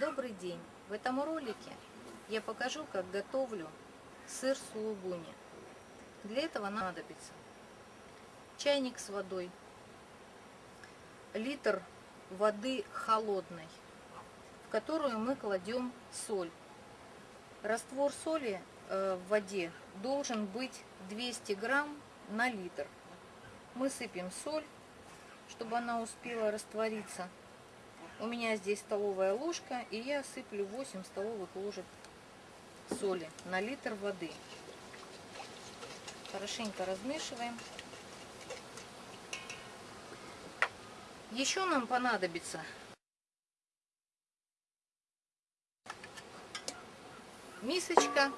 Добрый день! В этом ролике я покажу, как готовлю сыр сулугуни. Для этого понадобится чайник с водой, литр воды холодной, в которую мы кладем соль. Раствор соли э, в воде должен быть 200 грамм на литр. Мы сыпем соль, чтобы она успела раствориться. У меня здесь столовая ложка, и я сыплю 8 столовых ложек соли на литр воды. Хорошенько размешиваем. Еще нам понадобится мисочка,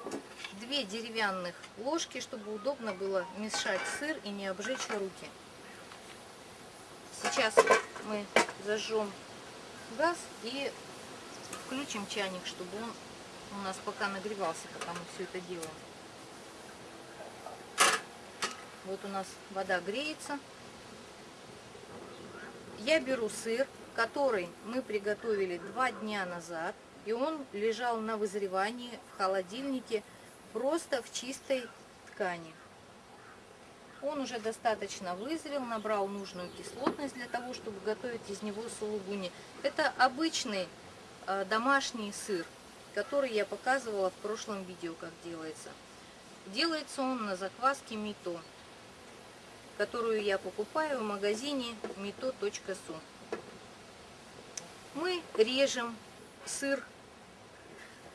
две деревянных ложки, чтобы удобно было мешать сыр и не обжечь руки. Сейчас мы зажжем газ и включим чайник, чтобы он у нас пока нагревался, пока мы все это делаем. Вот у нас вода греется. Я беру сыр, который мы приготовили два дня назад. И он лежал на вызревании в холодильнике просто в чистой ткани. Он уже достаточно вызрел, набрал нужную кислотность для того, чтобы готовить из него сулугуни. Это обычный э, домашний сыр, который я показывала в прошлом видео, как делается. Делается он на закваске мито, которую я покупаю в магазине mito.su. Мы режем сыр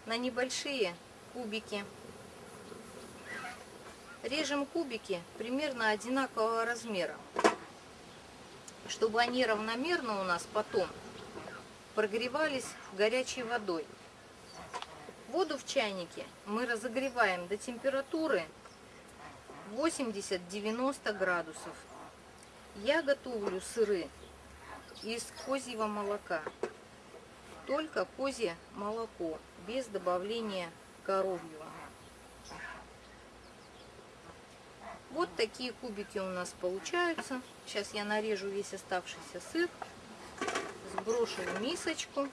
на небольшие кубики Режем кубики примерно одинакового размера, чтобы они равномерно у нас потом прогревались горячей водой. Воду в чайнике мы разогреваем до температуры 80-90 градусов. Я готовлю сыры из козьего молока. Только козье молоко, без добавления коровьего. Вот такие кубики у нас получаются. Сейчас я нарежу весь оставшийся сыр, сброшу в мисочку.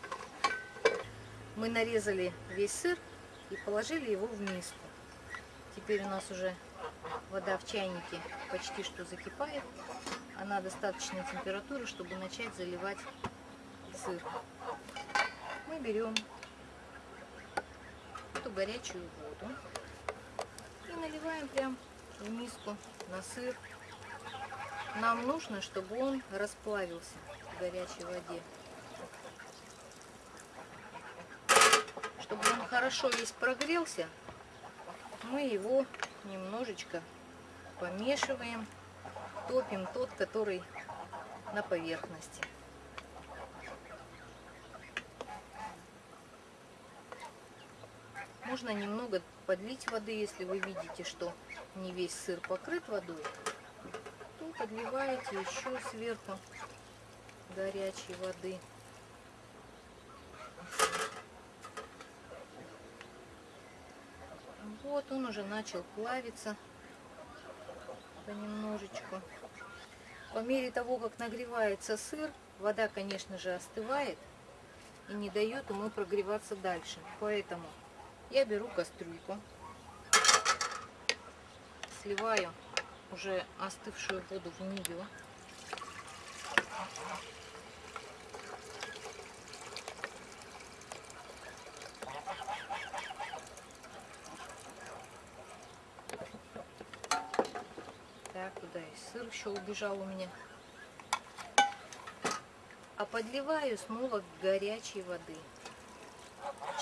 Мы нарезали весь сыр и положили его в миску. Теперь у нас уже вода в чайнике почти что закипает. Она достаточной температуры, чтобы начать заливать сыр. Мы берем эту горячую воду и наливаем прям в миску на сыр. Нам нужно, чтобы он расплавился в горячей воде. Чтобы он хорошо весь прогрелся, мы его немножечко помешиваем, топим тот, который на поверхности. Можно немного подлить воды, если вы видите, что не весь сыр покрыт водой, то подливаете еще сверху горячей воды. Вот он уже начал плавиться понемножечку. По мере того, как нагревается сыр, вода, конечно же, остывает и не дает ему прогреваться дальше. Поэтому я беру кастрюльку, сливаю уже остывшую воду в нее. Так, куда и сыр еще убежал у меня. А подливаю снова горячей воды.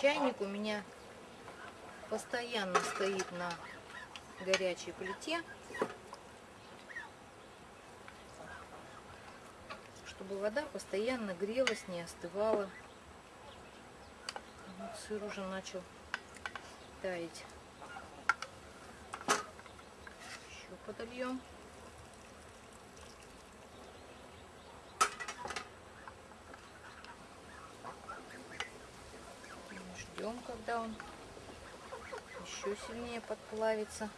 Чайник у меня постоянно стоит на горячей плите, чтобы вода постоянно грелась, не остывала. Вот сыр уже начал таять. Еще подольем. Ждем, когда он еще сильнее подплавится.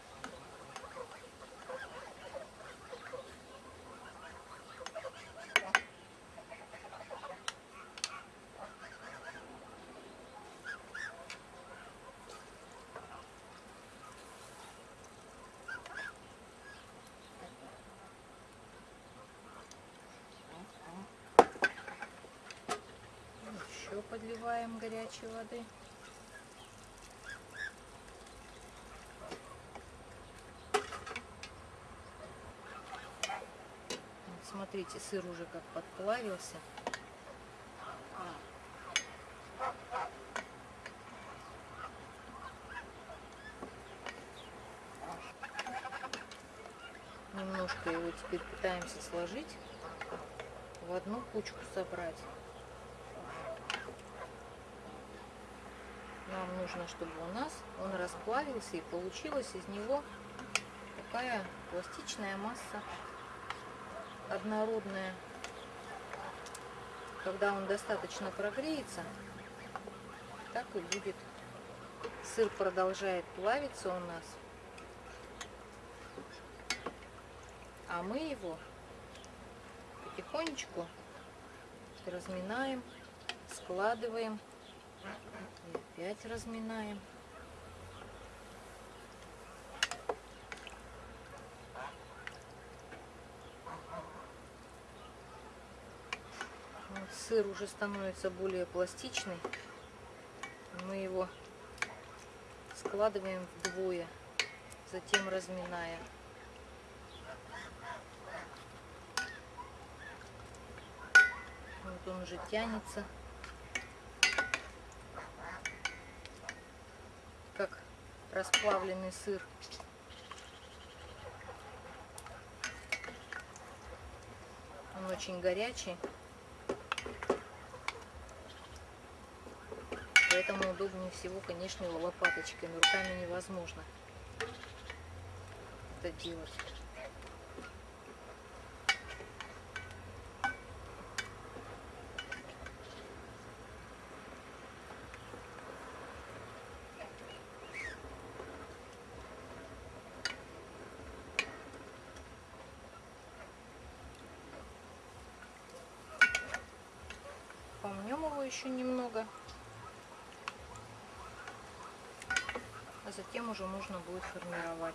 еще подливаем горячей воды. Смотрите, сыр уже как подплавился. Немножко его теперь пытаемся сложить, в одну кучку собрать. Нам нужно, чтобы у нас он расплавился и получилась из него такая пластичная масса однородная. Когда он достаточно прогреется, так и будет. Сыр продолжает плавиться у нас. А мы его потихонечку разминаем, складываем и опять разминаем. Сыр уже становится более пластичный. Мы его складываем вдвое, затем разминая. Вот он уже тянется. Как расплавленный сыр. Он очень горячий. Поэтому удобнее всего, конечно, лопаточками. Руками невозможно это делать. Помнем его еще немного. А затем уже можно будет формировать.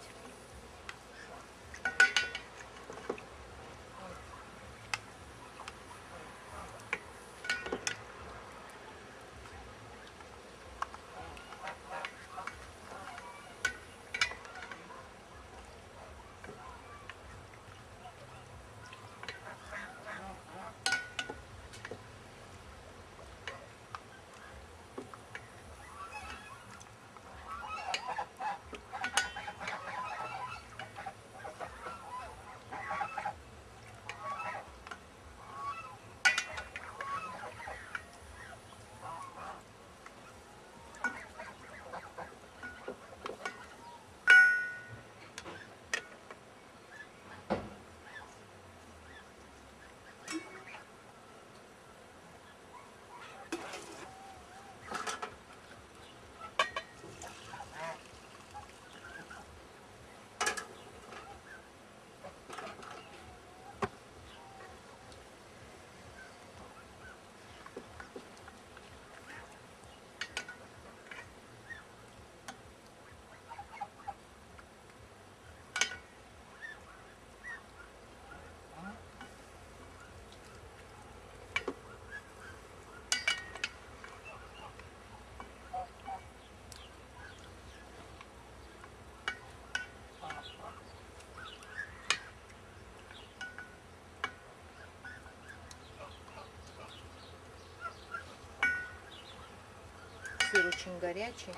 Сыр очень горячий.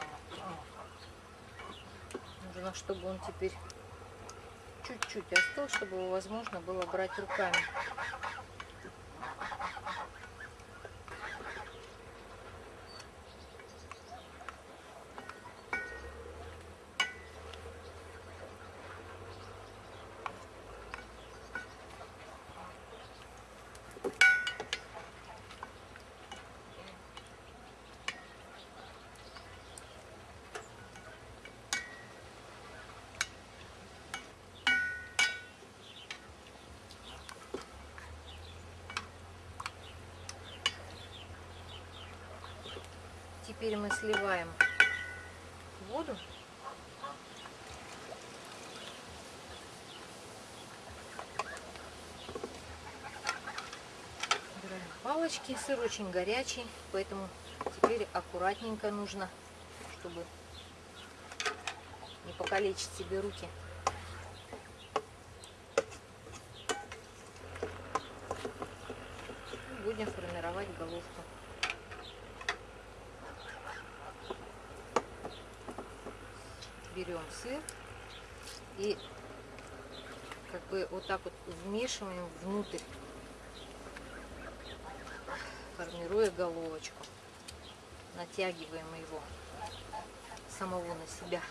Нужно, чтобы он теперь чуть-чуть остыл, чтобы его возможно было брать руками. Теперь мы сливаем воду. Убираем тарелочке. Сыр очень горячий, поэтому теперь аккуратненько нужно, чтобы не покалечить себе руки. Будем формировать головку. Берем сыр и как бы вот так вот вмешиваем внутрь, формируя головочку. Натягиваем его самого на себя.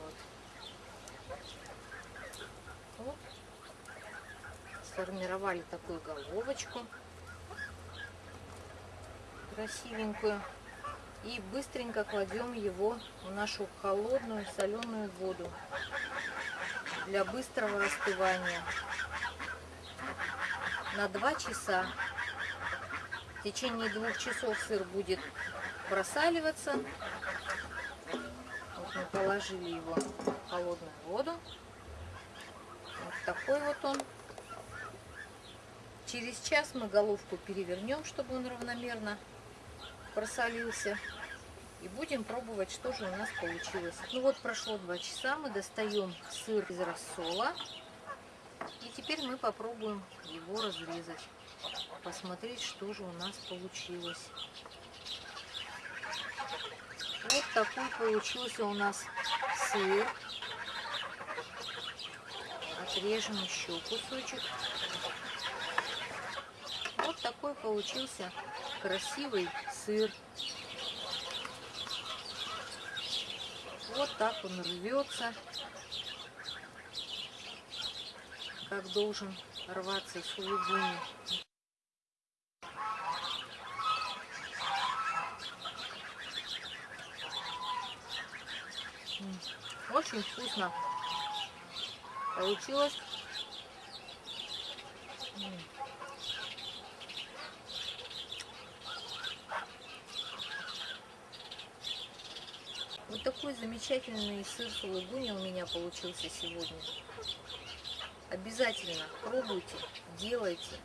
Вот. Вот. Сформировали такую головочку красивенькую и быстренько кладем его в нашу холодную соленую воду для быстрого остывания на 2 часа. В течение двух часов сыр будет просаливаться. Вот мы положили его в холодную воду. Вот такой вот он. Через час мы головку перевернем, чтобы он равномерно просолился. И будем пробовать, что же у нас получилось. Ну вот прошло два часа, мы достаем сыр из рассола. И теперь мы попробуем его разрезать. Посмотреть, что же у нас получилось. Вот такой получился у нас сыр. Отрежем еще кусочек. Вот такой получился красивый сыр. Вот так он рвется, как должен рваться сулугуни. Очень вкусно получилось. Вот такой замечательный сыр сулугуни у меня получился сегодня. Обязательно пробуйте, делайте.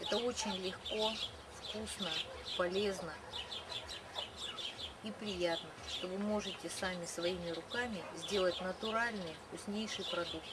Это очень легко, вкусно, полезно и приятно, что вы можете сами своими руками сделать натуральный, вкуснейший продукт.